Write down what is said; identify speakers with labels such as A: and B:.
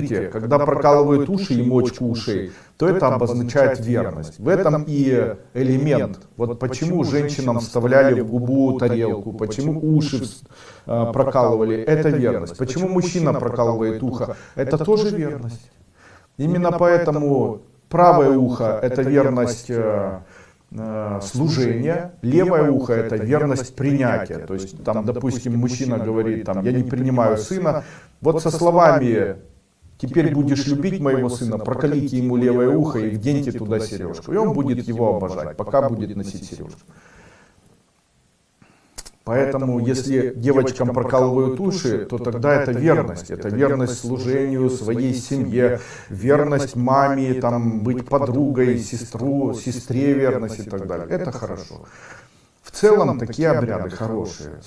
A: Видите, когда прокалывают уши и мочку ушей, то это обозначает верность. В этом и элемент. Вот почему женщинам вставляли в губу тарелку, почему уши э, прокалывали, это верность. Почему мужчина прокалывает ухо, это тоже верность. Именно поэтому правое ухо это верность э, э, служения, левое ухо это верность принятия. То есть там, допустим, мужчина говорит, там, я не принимаю сына, вот со словами Теперь будешь любить моего сына, прокалите ему левое ухо и вденьте туда сережку. И он будет его обожать, пока будет носить сережку. Поэтому, если девочкам прокалывают уши, то тогда это верность. Это верность служению своей семье, верность маме, там, быть подругой, сестру, сестре верность и так далее. Это хорошо. В целом такие обряды хорошие.